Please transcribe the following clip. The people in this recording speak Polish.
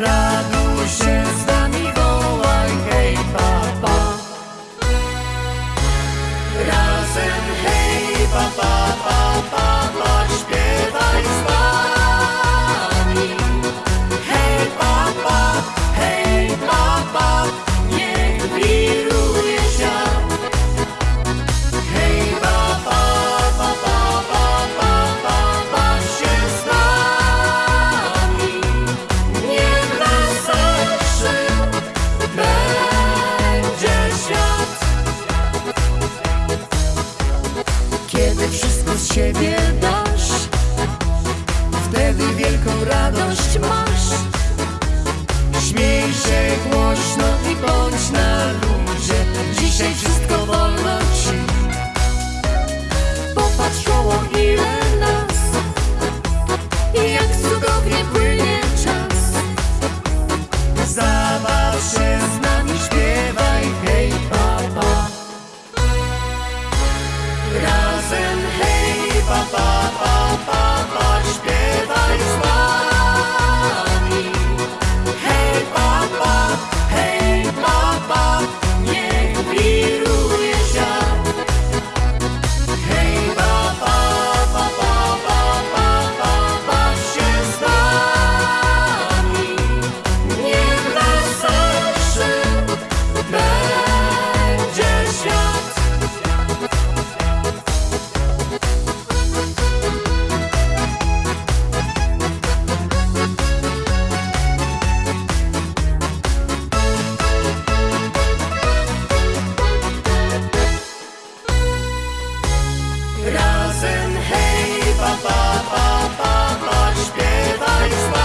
trago cheio. Siebie dasz. Wtedy wielką radość masz. Śmiej się głośno i bądź na Razem hej, pa, pa, pa, pa, pa, śpiewaj z